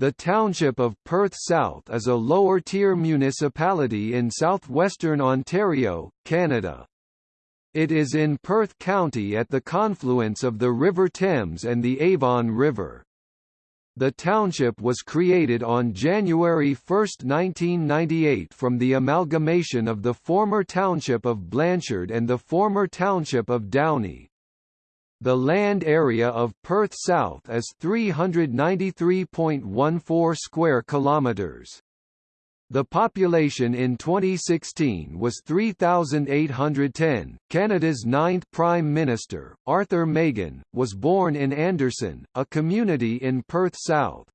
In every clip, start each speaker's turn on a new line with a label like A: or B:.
A: The township of Perth South is a lower-tier municipality in southwestern Ontario, Canada. It is in Perth County at the confluence of the River Thames and the Avon River. The township was created on January 1, 1998 from the amalgamation of the former township of Blanchard and the former township of Downie. The land area of Perth South is 393.14 square kilometers. The population in 2016 was 3,810. Canada's ninth Prime Minister, Arthur Meighen, was born in Anderson, a community in Perth South.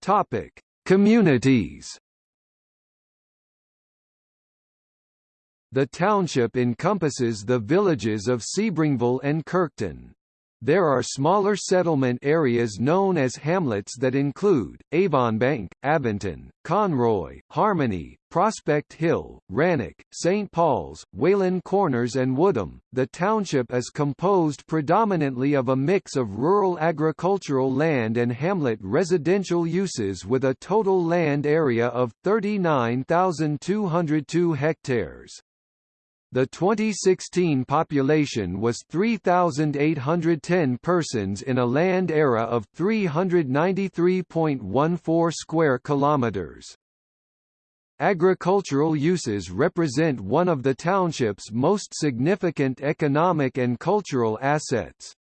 A: Topic: Communities. The township encompasses the villages of Sebringville and Kirkton. There are smaller settlement areas known as hamlets that include, Avonbank, Abington, Conroy, Harmony, Prospect Hill, Rannoch, St. Paul's, Wayland Corners and Woodham. The township is composed predominantly of a mix of rural agricultural land and hamlet residential uses with a total land area of 39,202 hectares. The 2016 population was 3,810 persons in a land area of 393.14 square kilometers. Agricultural uses represent one of the township's most significant economic and cultural assets.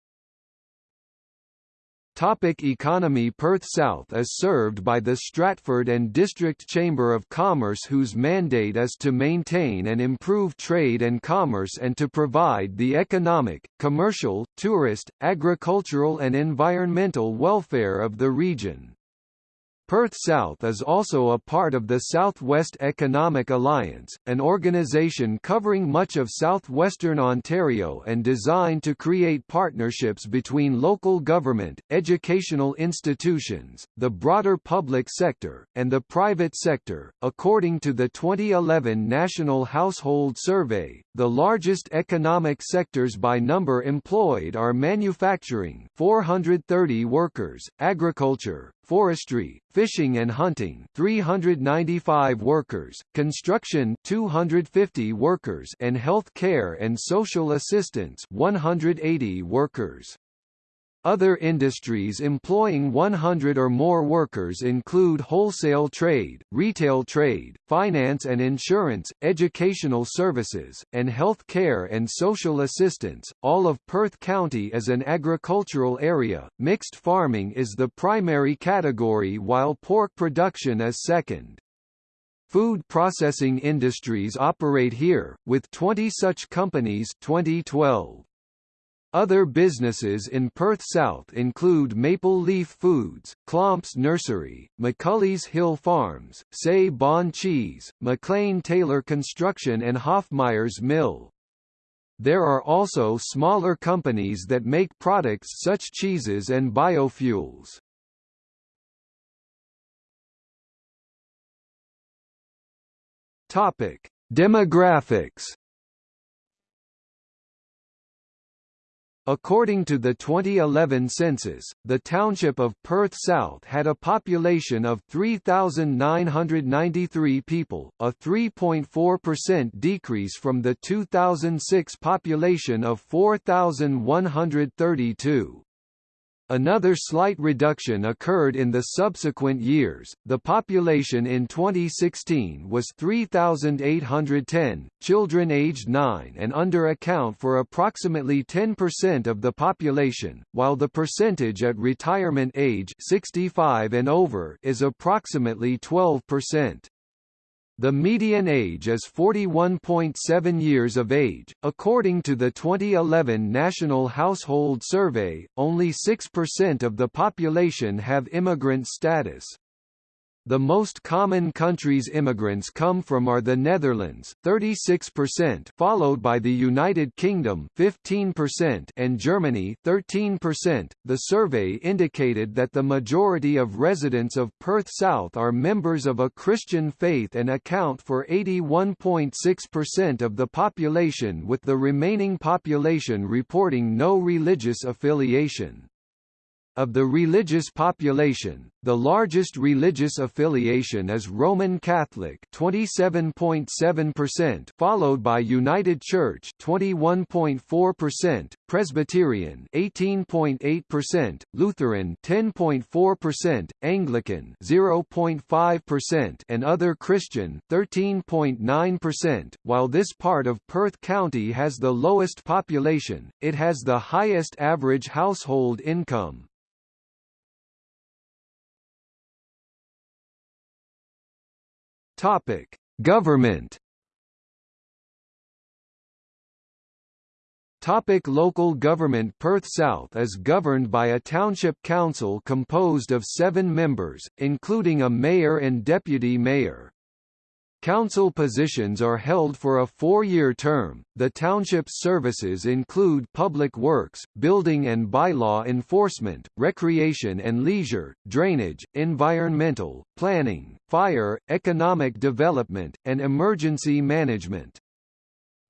A: Topic economy Perth South is served by the Stratford and District Chamber of Commerce whose mandate is to maintain and improve trade and commerce and to provide the economic, commercial, tourist, agricultural and environmental welfare of the region. Perth South is also a part of the Southwest Economic Alliance, an organisation covering much of southwestern Ontario and designed to create partnerships between local government, educational institutions, the broader public sector, and the private sector. According to the 2011 National Household Survey, the largest economic sectors by number employed are manufacturing 430 workers, agriculture, forestry, fishing and hunting 395 workers, construction 250 workers and health care and social assistance 180 workers. Other industries employing 100 or more workers include wholesale trade, retail trade, finance and insurance, educational services, and health care and social assistance. All of Perth County is an agricultural area. Mixed farming is the primary category while pork production is second. Food processing industries operate here, with 20 such companies 2012. Other businesses in Perth South include Maple Leaf Foods, Clomps Nursery, McCulley's Hill Farms, Say Bon Cheese, McLean Taylor Construction and Hoffmeyer's Mill. There are also smaller companies that make products such cheeses and biofuels. Topic: Demographics According to the 2011 census, the township of Perth South had a population of 3,993 people, a 3.4% decrease from the 2006 population of 4,132. Another slight reduction occurred in the subsequent years. The population in 2016 was 3,810. Children aged 9 and under account for approximately 10% of the population, while the percentage at retirement age 65 and over is approximately 12%. The median age is 41.7 years of age. According to the 2011 National Household Survey, only 6% of the population have immigrant status. The most common countries immigrants come from are the Netherlands 36%, followed by the United Kingdom 15% and Germany 13%. The survey indicated that the majority of residents of Perth South are members of a Christian faith and account for 81.6% of the population with the remaining population reporting no religious affiliation. Of the religious population, the largest religious affiliation is Roman Catholic 27.7%, followed by United Church 21.4%, Presbyterian 18.8%, Lutheran 10.4%, Anglican 0.5%, and other Christian 13.9%. While this part of Perth County has the lowest population, it has the highest average household income. Topic: Government. Topic local government Perth South is governed by a township council composed of seven members, including a mayor and deputy mayor. Council positions are held for a four-year term. The township's services include public works, building and bylaw enforcement, recreation and leisure, drainage, environmental, planning, fire, economic development, and emergency management.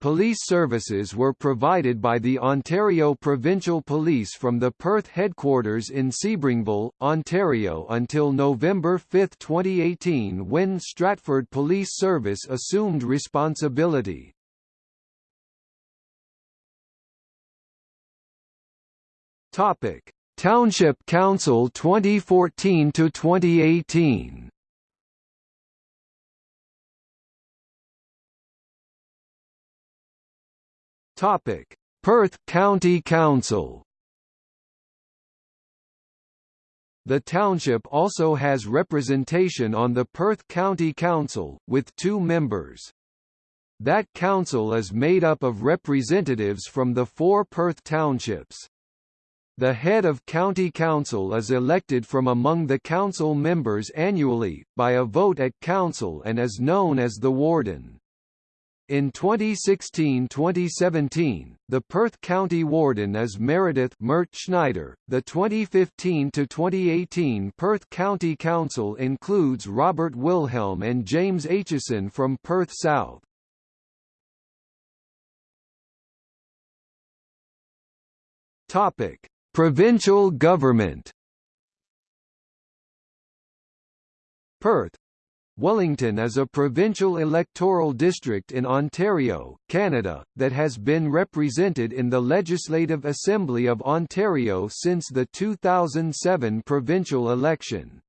A: Police services were provided by the Ontario Provincial Police from the Perth headquarters in Sebringville, Ontario until November 5, 2018 when Stratford Police Service assumed responsibility. Township Council 2014 to 2018 Topic: Perth County Council. The township also has representation on the Perth County Council, with two members. That council is made up of representatives from the four Perth townships. The head of county council is elected from among the council members annually, by a vote at council and is known as the warden. In 2016-2017, the Perth County Warden is Meredith Mert Schneider. The 2015-2018 Perth County Council includes Robert Wilhelm and James Aitchison from Perth South. Topic: Provincial government. Perth, Wellington is a provincial electoral district in Ontario, Canada, that has been represented in the Legislative Assembly of Ontario since the 2007 provincial election.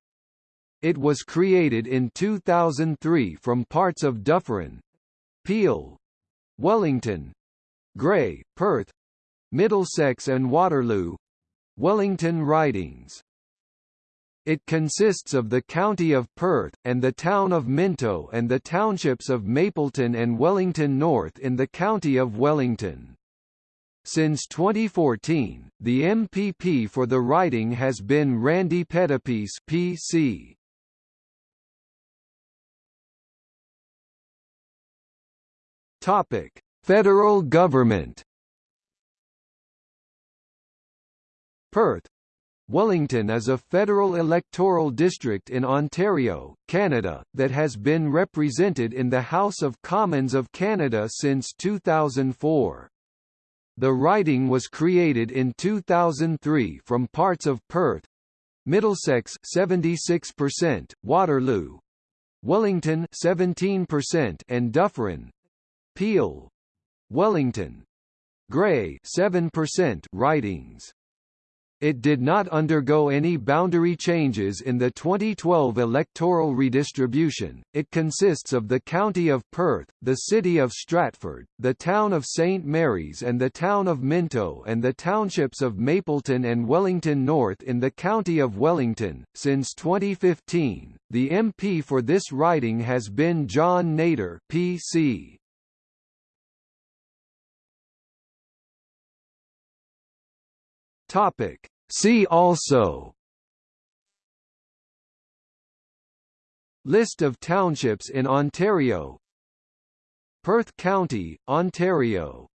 A: It was created in 2003 from parts of Dufferin, Peel, Wellington, Grey, Perth, Middlesex and Waterloo Wellington ridings it consists of the county of Perth, and the town of Minto and the townships of Mapleton and Wellington North in the county of Wellington. Since 2014, the MPP for the riding has been Randy Pettapiece PC. Topic: Federal government. Perth, Wellington is a federal electoral district in Ontario, Canada, that has been represented in the House of Commons of Canada since 2004. The riding was created in 2003 from parts of Perth, Middlesex 76%, Waterloo, Wellington 17% and Dufferin, Peel, Wellington, Grey 7% ridings. It did not undergo any boundary changes in the 2012 electoral redistribution. It consists of the County of Perth, the City of Stratford, the Town of St Mary's and the Town of Minto and the townships of Mapleton and Wellington North in the County of Wellington. Since 2015, the MP for this riding has been John Nater PC. Topic. See also. List of townships in Ontario. Perth County, Ontario